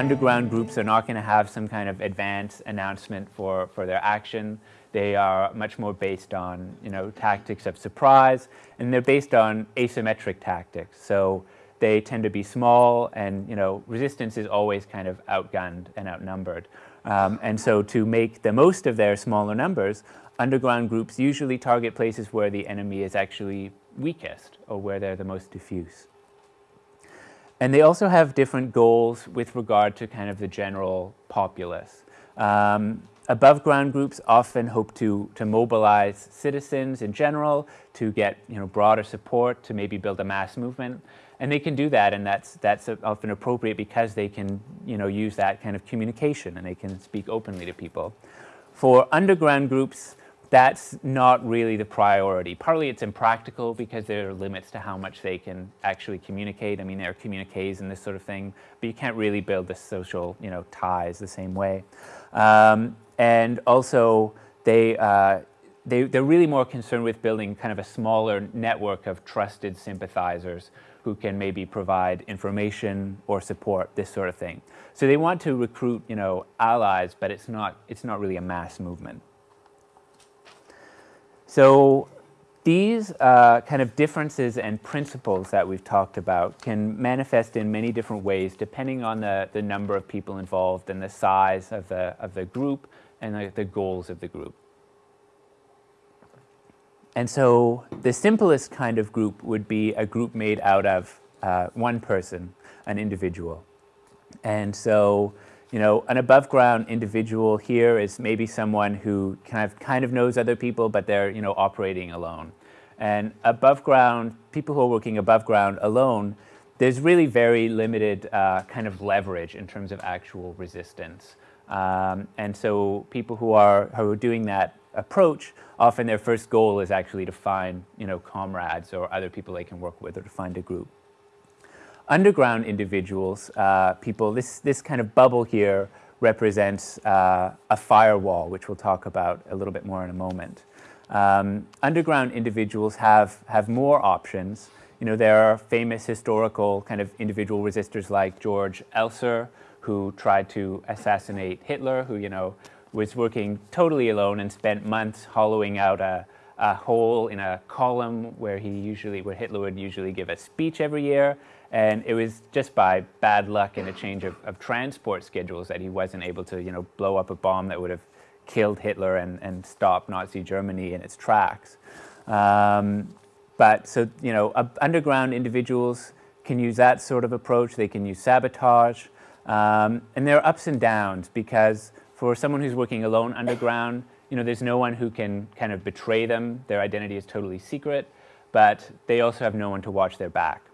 underground groups are not going to have some kind of advance announcement for, for their action. They are much more based on, you know, tactics of surprise, and they're based on asymmetric tactics. So they tend to be small, and, you know, resistance is always kind of outgunned and outnumbered. Um, and so to make the most of their smaller numbers, underground groups usually target places where the enemy is actually weakest or where they're the most diffuse. And they also have different goals with regard to kind of the general populace. Um, above ground groups often hope to, to mobilize citizens in general to get you know, broader support, to maybe build a mass movement. And they can do that, and that's, that's often appropriate because they can you know, use that kind of communication and they can speak openly to people. For underground groups, that's not really the priority. Partly it's impractical because there are limits to how much they can actually communicate. I mean, there are communiques and this sort of thing, but you can't really build the social, you know, ties the same way. Um, and also, they, uh, they, they're really more concerned with building kind of a smaller network of trusted sympathizers who can maybe provide information or support, this sort of thing. So they want to recruit, you know, allies, but it's not, it's not really a mass movement. So these uh, kind of differences and principles that we've talked about can manifest in many different ways depending on the, the number of people involved and the size of the, of the group and the, the goals of the group. And so the simplest kind of group would be a group made out of uh, one person, an individual. And so you know, an above ground individual here is maybe someone who kind of, kind of knows other people, but they're, you know, operating alone. And above ground, people who are working above ground alone, there's really very limited uh, kind of leverage in terms of actual resistance. Um, and so people who are, who are doing that approach, often their first goal is actually to find, you know, comrades or other people they can work with or to find a group underground individuals, uh, people, this, this kind of bubble here represents uh, a firewall, which we'll talk about a little bit more in a moment. Um, underground individuals have, have more options. You know, there are famous historical kind of individual resistors like George Elser, who tried to assassinate Hitler, who, you know, was working totally alone and spent months hollowing out a, a hole in a column where he usually, where Hitler would usually give a speech every year. And it was just by bad luck and a change of, of transport schedules that he wasn't able to, you know, blow up a bomb that would have killed Hitler and, and stopped Nazi Germany in its tracks. Um, but so, you know, uh, underground individuals can use that sort of approach. They can use sabotage. Um, and there are ups and downs because for someone who's working alone underground, you know, there's no one who can kind of betray them. Their identity is totally secret, but they also have no one to watch their back.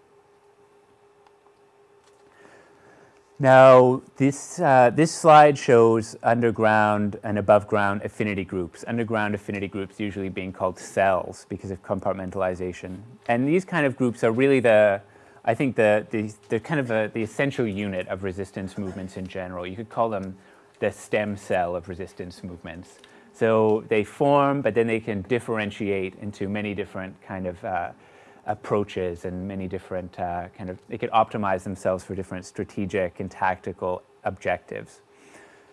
Now, this, uh, this slide shows underground and above ground affinity groups. Underground affinity groups usually being called cells because of compartmentalization. And these kind of groups are really the, I think, the, the, kind of a, the essential unit of resistance movements in general. You could call them the stem cell of resistance movements. So they form, but then they can differentiate into many different kind of uh, approaches and many different uh, kind of, they could optimize themselves for different strategic and tactical objectives.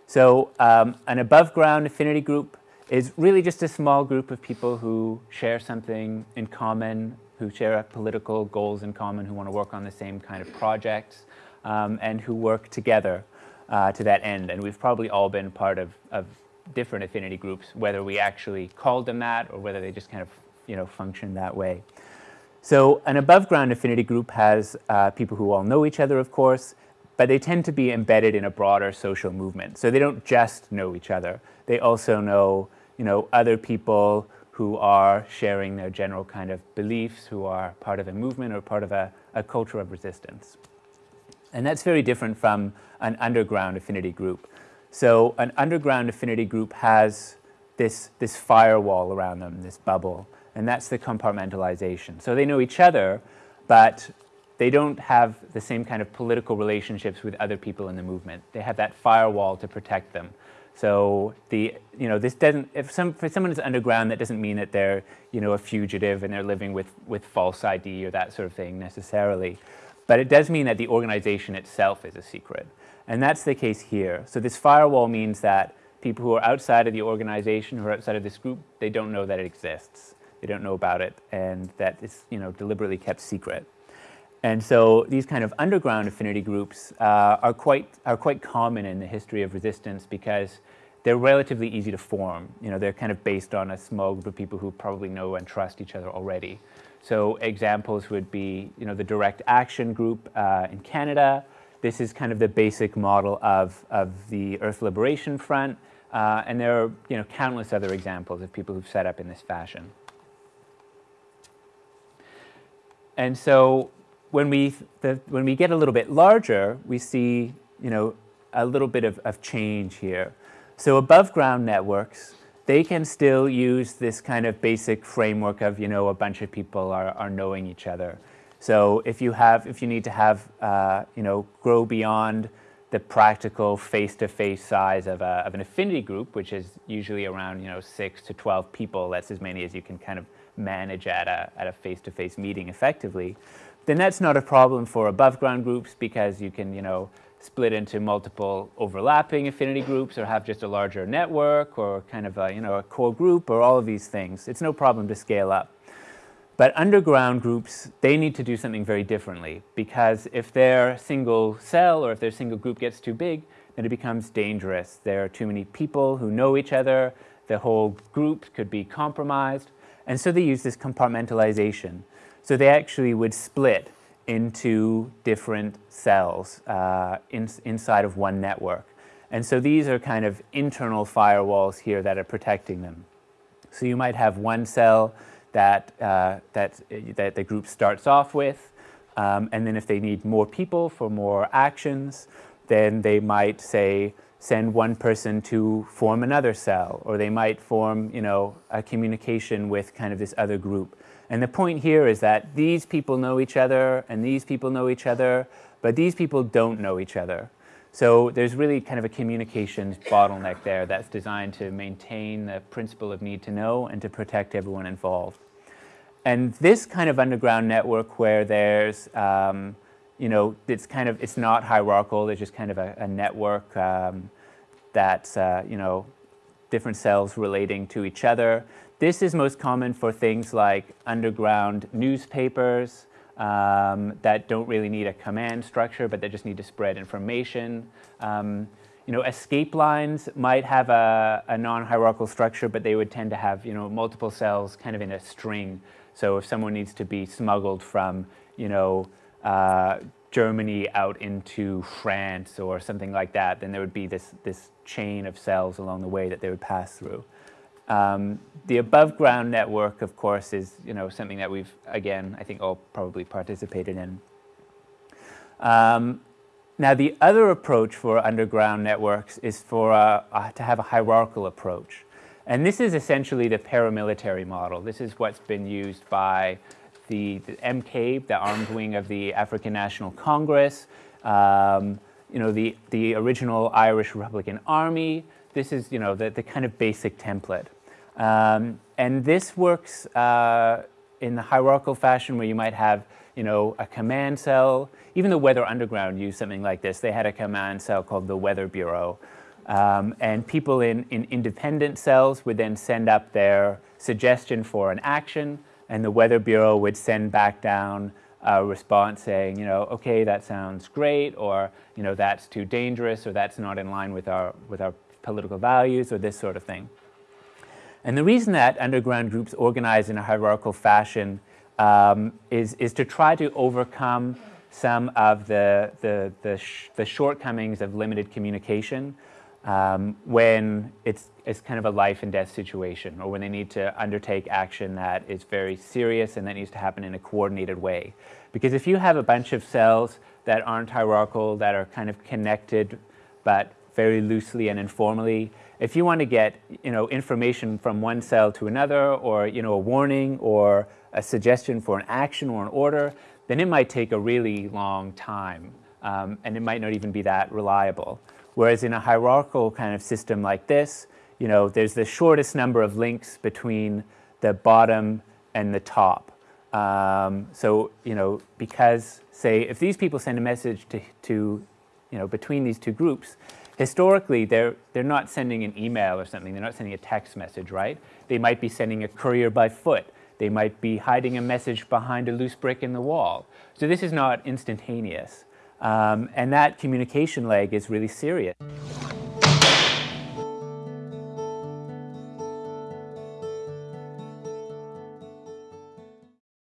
So um, an above ground affinity group is really just a small group of people who share something in common, who share political goals in common, who want to work on the same kind of projects, um, and who work together uh, to that end. And we've probably all been part of, of different affinity groups, whether we actually called them that or whether they just kind of you know, function that way. So an above ground affinity group has uh, people who all know each other, of course, but they tend to be embedded in a broader social movement. So they don't just know each other. They also know, you know, other people who are sharing their general kind of beliefs, who are part of a movement or part of a, a culture of resistance. And that's very different from an underground affinity group. So an underground affinity group has this, this firewall around them, this bubble and that's the compartmentalization. So they know each other, but they don't have the same kind of political relationships with other people in the movement. They have that firewall to protect them. So the, you know, this doesn't, if some, for someone who's underground, that doesn't mean that they're, you know, a fugitive and they're living with, with false ID or that sort of thing necessarily. But it does mean that the organization itself is a secret. And that's the case here. So this firewall means that people who are outside of the organization, who are outside of this group, they don't know that it exists. They don't know about it, and that it's you know, deliberately kept secret. And so these kind of underground affinity groups uh, are, quite, are quite common in the history of resistance because they're relatively easy to form. You know, they're kind of based on a small group of people who probably know and trust each other already. So examples would be, you know, the Direct Action Group uh, in Canada. This is kind of the basic model of, of the Earth Liberation Front. Uh, and there are, you know, countless other examples of people who've set up in this fashion. And so when we, the, when we get a little bit larger, we see you know, a little bit of, of change here. So above ground networks, they can still use this kind of basic framework of you know, a bunch of people are, are knowing each other. So if you, have, if you need to have, uh, you know, grow beyond the practical face-to-face -face size of, a, of an affinity group, which is usually around you know, 6 to 12 people, that's as many as you can kind of manage at a, at a face-to-face -face meeting effectively then that's not a problem for above ground groups because you can, you know, split into multiple overlapping affinity groups or have just a larger network or kind of a, you know, a core group or all of these things. It's no problem to scale up. But underground groups, they need to do something very differently because if their single cell or if their single group gets too big, then it becomes dangerous. There are too many people who know each other. The whole group could be compromised. And so they use this compartmentalization. So they actually would split into different cells uh, in, inside of one network. And so these are kind of internal firewalls here that are protecting them. So you might have one cell that, uh, that, that the group starts off with, um, and then if they need more people for more actions, then they might say, send one person to form another cell, or they might form, you know, a communication with kind of this other group. And the point here is that these people know each other and these people know each other, but these people don't know each other. So there's really kind of a communications bottleneck there that's designed to maintain the principle of need to know and to protect everyone involved. And this kind of underground network where there's, um, you know, it's kind of, it's not hierarchical, there's just kind of a, a network um, that's, uh, you know, different cells relating to each other. This is most common for things like underground newspapers um, that don't really need a command structure, but they just need to spread information. Um, you know, escape lines might have a, a non-hierarchical structure, but they would tend to have, you know, multiple cells kind of in a string. So if someone needs to be smuggled from, you know, uh, Germany out into France or something like that, then there would be this, this chain of cells along the way that they would pass through. Um, the above ground network, of course, is you know something that we've again I think all probably participated in. Um, now the other approach for underground networks is for uh, uh, to have a hierarchical approach, and this is essentially the paramilitary model. This is what's been used by the, the MK, the armed wing of the African National Congress. Um, you know the the original Irish Republican Army this is you know the, the kind of basic template. Um, and this works uh, in the hierarchical fashion where you might have you know, a command cell. Even the Weather Underground used something like this. They had a command cell called the Weather Bureau. Um, and people in, in independent cells would then send up their suggestion for an action, and the Weather Bureau would send back down a response saying, you know, okay, that sounds great, or you know, that's too dangerous, or that's not in line with our with our political values or this sort of thing. And the reason that underground groups organize in a hierarchical fashion um, is, is to try to overcome some of the, the, the, sh the shortcomings of limited communication um, when it's, it's kind of a life and death situation or when they need to undertake action that is very serious and that needs to happen in a coordinated way. Because if you have a bunch of cells that aren't hierarchical, that are kind of connected but very loosely and informally. If you want to get you know, information from one cell to another or you know, a warning or a suggestion for an action or an order, then it might take a really long time um, and it might not even be that reliable. Whereas in a hierarchical kind of system like this, you know, there's the shortest number of links between the bottom and the top. Um, so, you know, because say if these people send a message to, to you know, between these two groups, historically they're, they're not sending an email or something, they're not sending a text message, right? They might be sending a courier by foot. They might be hiding a message behind a loose brick in the wall. So this is not instantaneous. Um, and that communication lag is really serious.